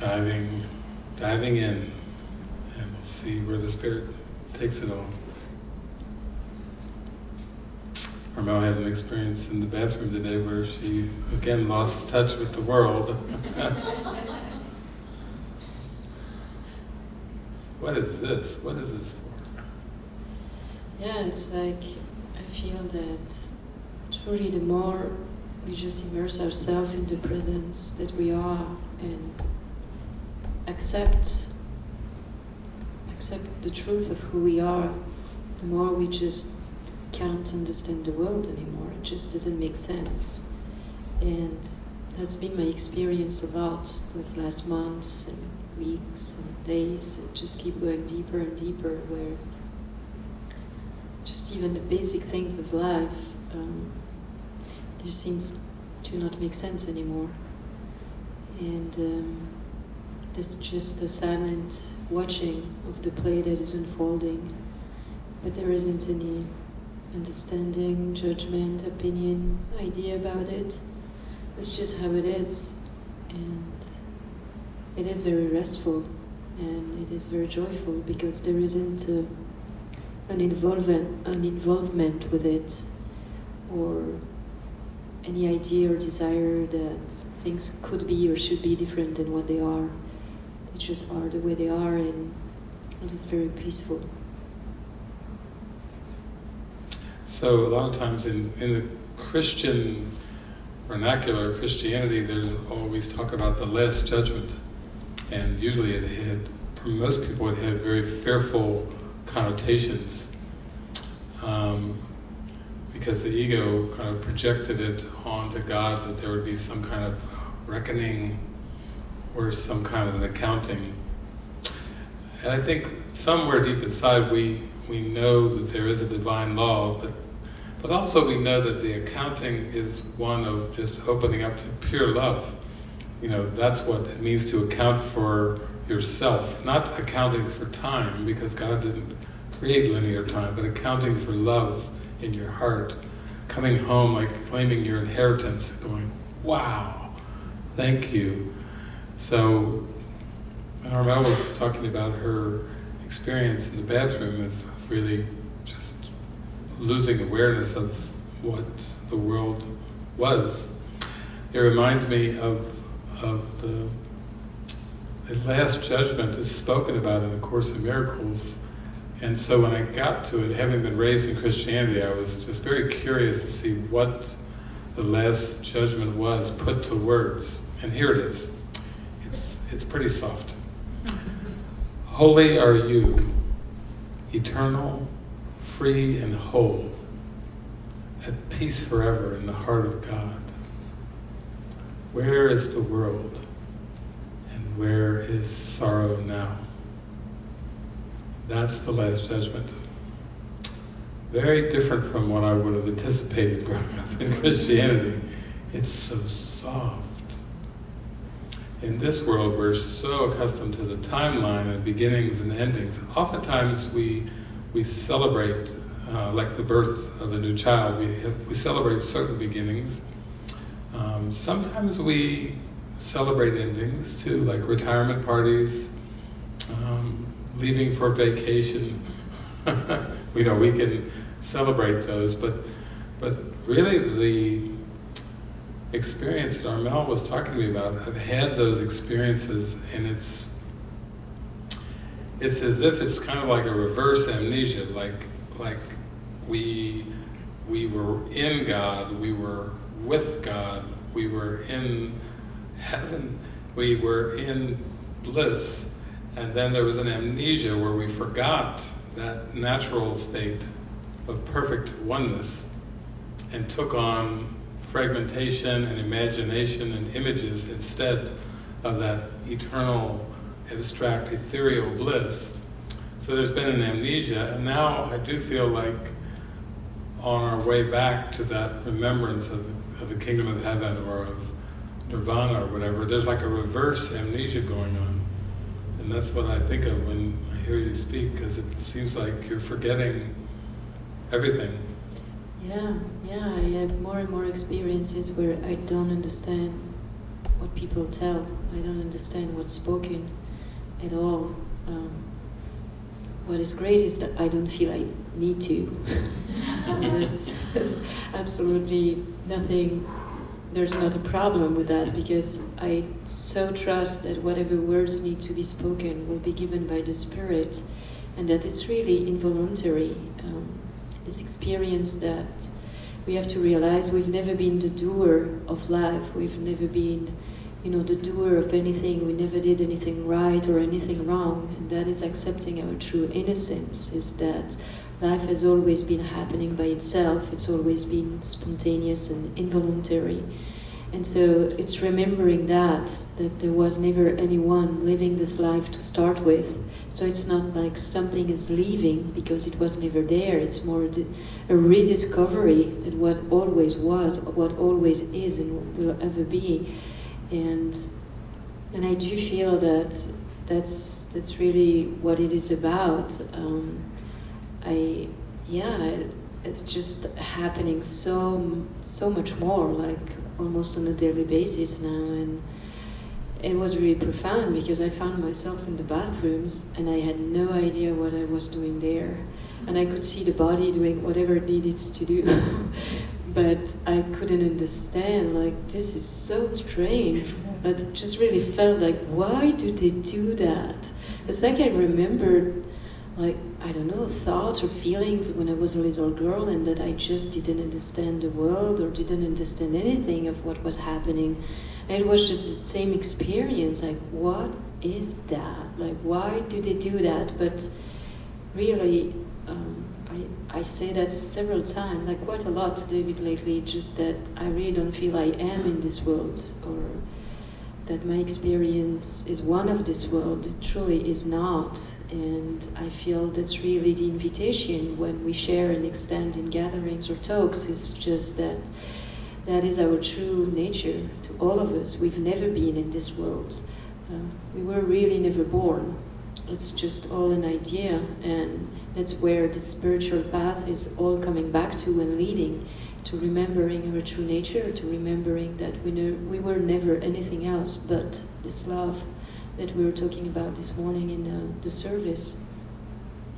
diving, diving in, and we'll see where the Spirit takes it all. Armel had an experience in the bathroom today where she again lost touch with the world. what is this? What is this for? Yeah, it's like I feel that truly the more we just immerse ourselves in the presence that we are and accept accept the truth of who we are, the more we just can't understand the world anymore. It just doesn't make sense. And that's been my experience a lot those last months and weeks and days. Just keep going deeper and deeper where just even the basic things of life um, there seems to not make sense anymore. And um, there's just a silent watching of the play that is unfolding, but there isn't any understanding, judgment, opinion, idea about it. It's just how it is, and it is very restful, and it is very joyful because there isn't a, an involvement, an involvement with it, or any idea or desire that things could be or should be different than what they are. Just are the way they are, and it is very peaceful. So a lot of times in, in the Christian vernacular, Christianity, there's always talk about the last judgment. And usually it had, for most people, it had very fearful connotations. Um, because the ego kind of projected it onto God that there would be some kind of reckoning or some kind of an accounting. And I think somewhere deep inside we, we know that there is a divine law, but but also we know that the accounting is one of just opening up to pure love. You know, that's what it means to account for yourself, not accounting for time, because God didn't create linear time, but accounting for love in your heart, coming home like claiming your inheritance, going, wow, thank you. So, when Armel was talking about her experience in the bathroom of really just losing awareness of what the world was. It reminds me of, of the, the Last Judgment is spoken about in the Course in Miracles. And so when I got to it, having been raised in Christianity, I was just very curious to see what the Last Judgment was put to words. And here it is. It's, pretty soft. Holy are you, eternal, free and whole, at peace forever in the heart of God. Where is the world and where is sorrow now? That's the last judgment. Very different from what I would have anticipated growing up in Christianity. It's so soft. In this world, we're so accustomed to the timeline and beginnings and endings. Oftentimes we we celebrate, uh, like the birth of a new child, we, have, we celebrate certain beginnings. Um, sometimes we celebrate endings too, like retirement parties, um, leaving for vacation. we know we can celebrate those, but but really the experience that Armel was talking to me about, I've had those experiences and it's it's as if it's kind of like a reverse amnesia, like like we we were in God, we were with God, we were in heaven, we were in bliss, and then there was an amnesia where we forgot that natural state of perfect oneness and took on fragmentation and imagination and images instead of that eternal abstract, ethereal bliss. So there's been an amnesia, and now I do feel like on our way back to that remembrance of the, of the kingdom of heaven or of nirvana or whatever, there's like a reverse amnesia going on. And that's what I think of when I hear you speak, because it seems like you're forgetting everything. Yeah, yeah, I have more and more experiences where I don't understand what people tell. I don't understand what's spoken at all. Um, what is great is that I don't feel I need to. so there's, there's absolutely nothing, there's not a problem with that because I so trust that whatever words need to be spoken will be given by the Spirit and that it's really involuntary. Um, this experience that we have to realize we've never been the doer of life, we've never been you know, the doer of anything, we never did anything right or anything wrong, and that is accepting our true innocence, is that life has always been happening by itself, it's always been spontaneous and involuntary. And so it's remembering that, that there was never anyone living this life to start with. So it's not like something is leaving because it was never there, it's more a rediscovery that what always was, what always is, and will ever be. And and I do feel that that's that's really what it is about. Um, I yeah, it's just happening so so much more, like almost on a daily basis now, and it was really profound because I found myself in the bathrooms and I had no idea what I was doing there, and I could see the body doing whatever it needed to do. but I couldn't understand, like, this is so strange. But just really felt like, why do they do that? It's like I remembered, like, I don't know, thoughts or feelings when I was a little girl and that I just didn't understand the world or didn't understand anything of what was happening. It was just the same experience, like, what is that? Like, why do they do that? But really, um, I, I say that several times, like quite a lot to David lately, just that I really don't feel I am in this world or that my experience is one of this world. It truly is not. And I feel that's really the invitation when we share and extend in gatherings or talks, is just that that is our true nature to all of us. We've never been in this world. Uh, we were really never born. It's just all an idea, and that's where the spiritual path is all coming back to and leading to remembering our true nature, to remembering that we, know, we were never anything else but this love that we were talking about this morning in uh, the service.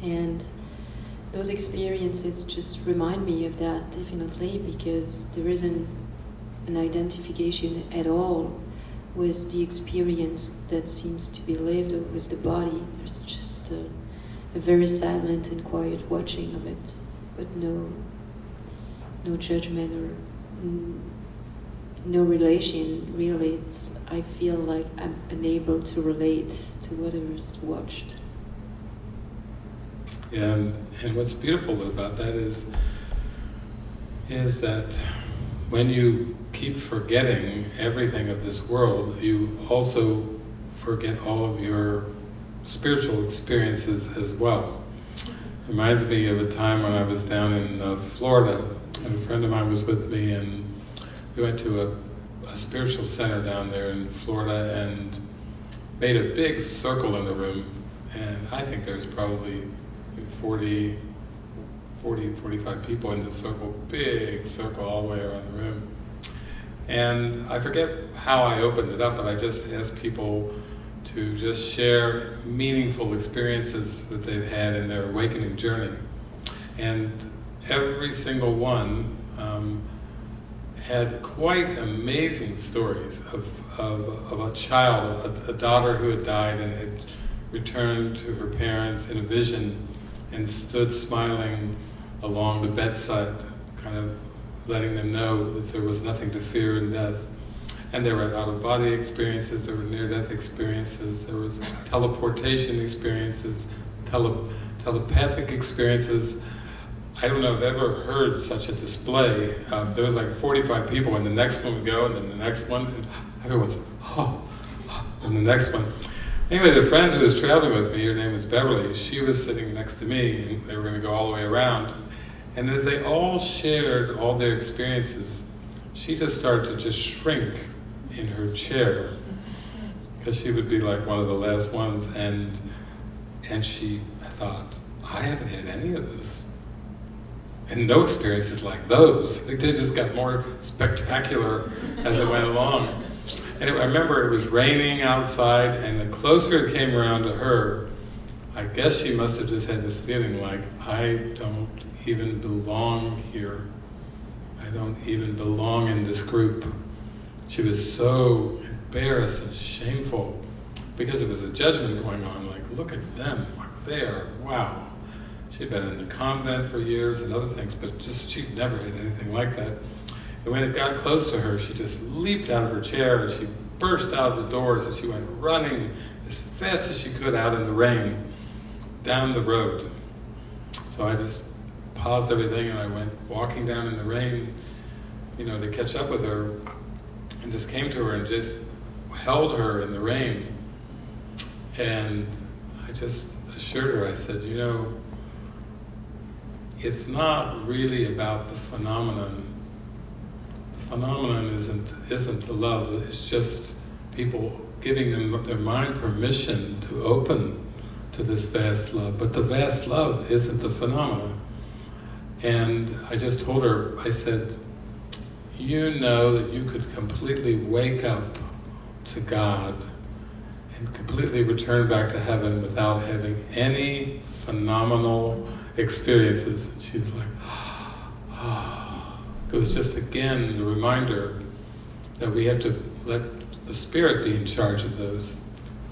And those experiences just remind me of that definitely because there isn't an identification at all with the experience that seems to be lived with the body. There's just a, a very silent and quiet watching of it, but no, no judgment or no relation. Really, it's, I feel like I'm unable to relate to whatever's watched. And, and what's beautiful about that is is that when you keep forgetting everything of this world, you also forget all of your spiritual experiences as well. Reminds me of a time when I was down in uh, Florida, and a friend of mine was with me, and we went to a, a spiritual center down there in Florida and made a big circle in the room, and I think there's probably 40, 40, 45 people in the circle, big circle all the way around the room. And I forget how I opened it up, but I just asked people to just share meaningful experiences that they've had in their awakening journey. And every single one um, had quite amazing stories of, of, of a child, a, a, daughter who had died and had returned to her parents in a vision and stood smiling along the bedside, kind of letting them know that there was nothing to fear in death. And there were out-of-body experiences, there were near-death experiences, there was teleportation experiences, tele telepathic experiences. I don't know if I've ever heard such a display. Um, there was like 45 people, and the next one would go, and then the next one, and everyone's, oh, and the next one. Anyway, the friend who was traveling with me, her name was Beverly, she was sitting next to me, and they were going to go all the way around. And as they all shared all their experiences, she just started to just shrink in her chair because she would be like one of the last ones and and she thought, I haven't had any of this. And no experiences like those. They just got more spectacular as it went along. And it, I remember it was raining outside, and the closer it came around to her, I guess she must have just had this feeling like, I don't even belong here. I don't even belong in this group. She was so embarrassed and shameful because it was a judgment going on, like, look at them, like they are, wow. She'd been in the convent for years and other things, but just she'd never had anything like that. And when it got close to her, she just leaped out of her chair and she burst out of the doors and she went running as fast as she could out in the rain down the road. So I just paused everything and I went walking down in the rain, you know, to catch up with her and just came to her and just held her in the rain. And I just assured her, I said, you know, it's not really about the phenomenon. Phenomenon isn't, isn't the love, it's just people giving them their mind permission to open to this vast love. But the vast love isn't the phenomenon. And I just told her, I said, you know that you could completely wake up to God and completely return back to heaven without having any phenomenal experiences. And she was like. It was just again the reminder that we have to let the Spirit be in charge of those.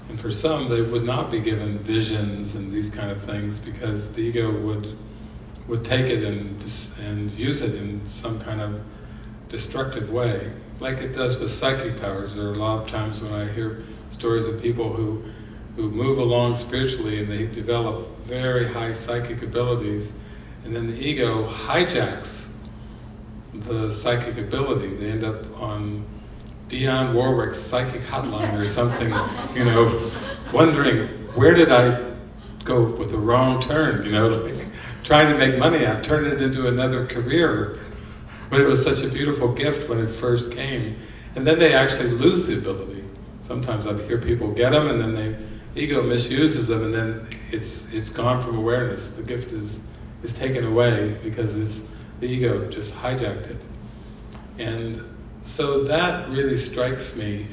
And for some, they would not be given visions and these kind of things because the ego would would take it and and use it in some kind of destructive way, like it does with psychic powers. There are a lot of times when I hear stories of people who who move along spiritually and they develop very high psychic abilities, and then the ego hijacks the psychic ability. They end up on Dionne Warwick's psychic hotline or something, you know, wondering, where did I go with the wrong turn, you know, like trying to make money, I turned it into another career. But it was such a beautiful gift when it first came. And then they actually lose the ability. Sometimes I hear people get them and then they, ego misuses them and then it's it's gone from awareness. The gift is, is taken away because it's, the ego just hijacked it. And so that really strikes me.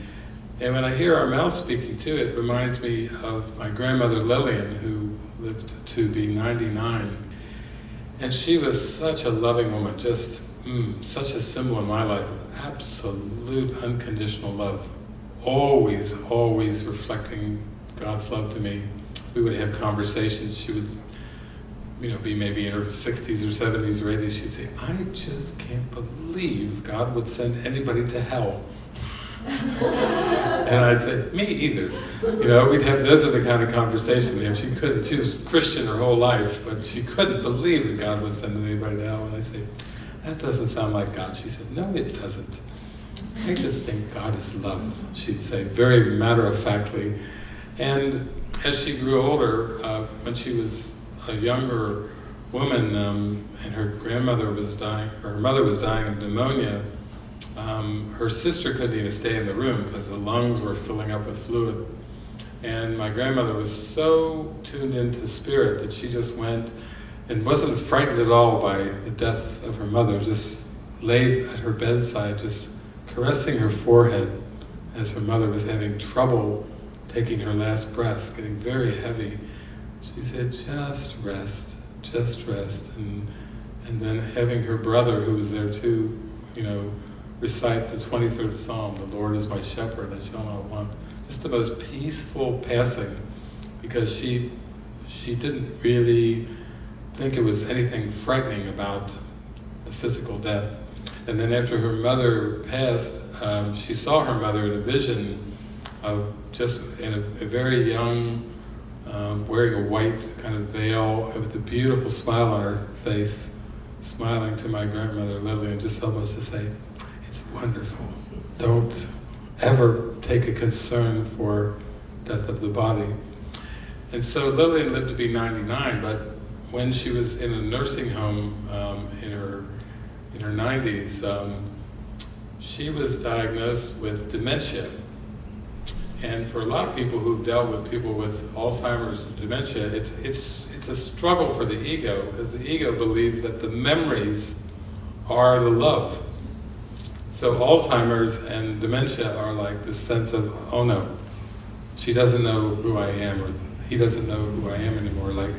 And when I hear Armel speaking too, it reminds me of my grandmother Lillian, who lived to be 99. And she was such a loving woman, just mm, such a symbol in my life of absolute unconditional love. Always, always reflecting God's love to me. We would have conversations, she would you know, be maybe in her 60s or 70s or 80s, she'd say, I just can't believe God would send anybody to hell. and I'd say, me either. You know, we'd have, those are the kind of conversation we have. She couldn't, she was Christian her whole life, but she couldn't believe that God would send anybody to hell. And I say, that doesn't sound like God. She said, no, it doesn't. I just think God is love, she'd say, very matter-of-factly. And as she grew older, uh, when she was a younger woman um, and her grandmother was dying, her mother was dying of pneumonia, um, her sister couldn't even stay in the room because the lungs were filling up with fluid. And my grandmother was so tuned into spirit that she just went and wasn't frightened at all by the death of her mother, just laid at her bedside, just caressing her forehead as her mother was having trouble taking her last breaths, getting very heavy. She said, just rest, just rest. And, and then having her brother, who was there too, you know, recite the 23rd Psalm, the Lord is my shepherd, I shall not want. Just the most peaceful passing, because she, she didn't really think it was anything frightening about the physical death. And then after her mother passed, um, she saw her mother in a vision of just in a, a very young, um, wearing a white kind of veil with a beautiful smile on her face, smiling to my grandmother Lillian, just almost to say, it's wonderful. Don't ever take a concern for death of the body. And so Lillian lived to be 99, but when she was in a nursing home um, in her in her 90s, um, she was diagnosed with dementia. And for a lot of people who've dealt with people with Alzheimer's dementia, it's, it's, it's a struggle for the ego, because the ego believes that the memories are the love. So Alzheimer's and dementia are like this sense of, oh no, she doesn't know who I am, or he doesn't know who I am anymore, like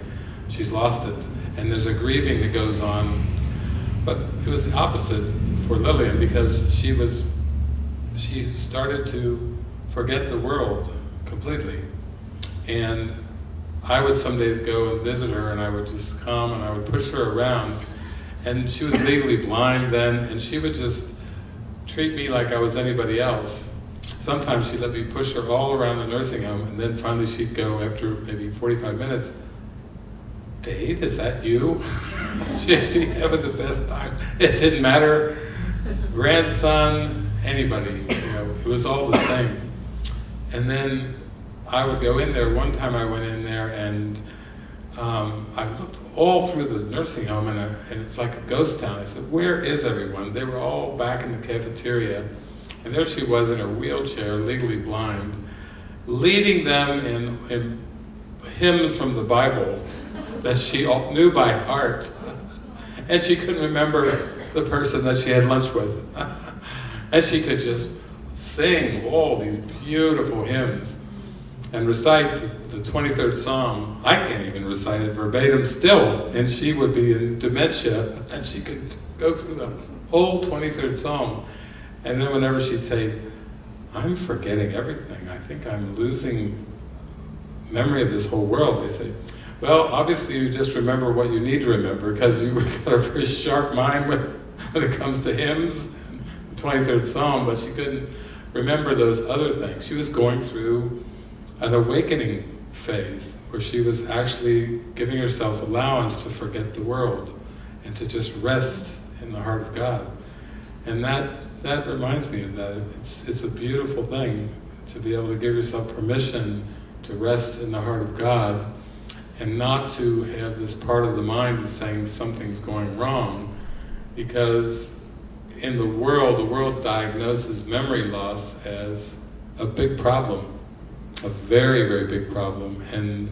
she's lost it. And there's a grieving that goes on. But it was the opposite for Lillian because she was, she started to forget the world completely. And I would some days go and visit her and I would just come and I would push her around. And she was legally blind then and she would just treat me like I was anybody else. Sometimes she'd let me push her all around the nursing home and then finally she'd go after maybe 45 minutes, Dave, is that you? she'd be having the best time. It didn't matter, grandson, anybody, you know, it was all the same. And then I would go in there, one time I went in there and um, I looked all through the nursing home and, I, and it's like a ghost town. I said, where is everyone? They were all back in the cafeteria. And there she was in her wheelchair, legally blind, leading them in, in hymns from the Bible that she knew by heart. and she couldn't remember the person that she had lunch with. and she could just sing all these beautiful hymns and recite the 23rd Psalm. I can't even recite it verbatim still, and she would be in dementia, and she could go through the whole 23rd Psalm. And then whenever she'd say, I'm forgetting everything, I think I'm losing memory of this whole world, they say, well, obviously you just remember what you need to remember, because you've got a very sharp mind when, it comes to hymns, the 23rd Psalm, but she couldn't remember those other things. She was going through an awakening phase where she was actually giving herself allowance to forget the world and to just rest in the heart of God. And that, that reminds me of that. It's, it's a beautiful thing to be able to give yourself permission to rest in the heart of God and not to have this part of the mind saying something's going wrong because in the world, the world diagnoses memory loss as a big problem a very, very big problem. And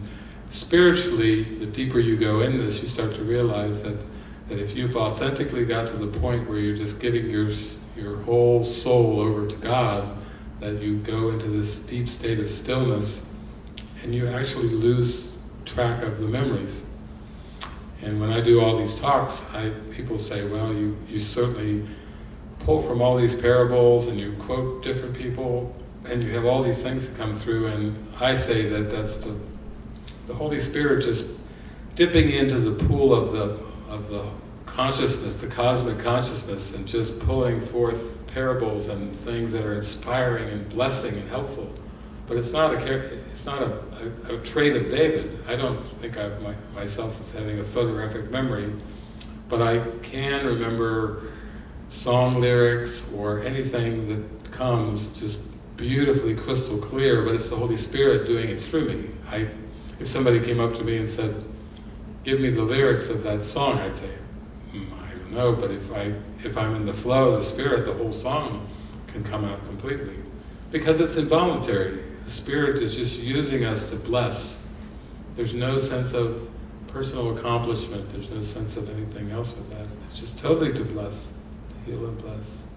spiritually, the deeper you go in this, you start to realize that, that if you've authentically got to the point where you're just giving your, your whole soul over to God, that you go into this deep state of stillness, and you actually lose track of the memories. And when I do all these talks, I, people say, well, you, you certainly pull from all these parables and you quote different people, and you have all these things that come through, and I say that that's the, the Holy Spirit just dipping into the pool of the, of the consciousness, the cosmic consciousness, and just pulling forth parables and things that are inspiring and blessing and helpful. But it's not a it's not a, a, a trait of David. I don't think I my, myself as having a photographic memory, but I can remember song lyrics or anything that comes just beautifully crystal clear, but it's the Holy Spirit doing it through me. I, if somebody came up to me and said, give me the lyrics of that song, I'd say, mm, I don't know, but if, I, if I'm in the flow of the Spirit, the whole song can come out completely. Because it's involuntary. The Spirit is just using us to bless. There's no sense of personal accomplishment, there's no sense of anything else with that. It's just totally to bless, to heal and bless.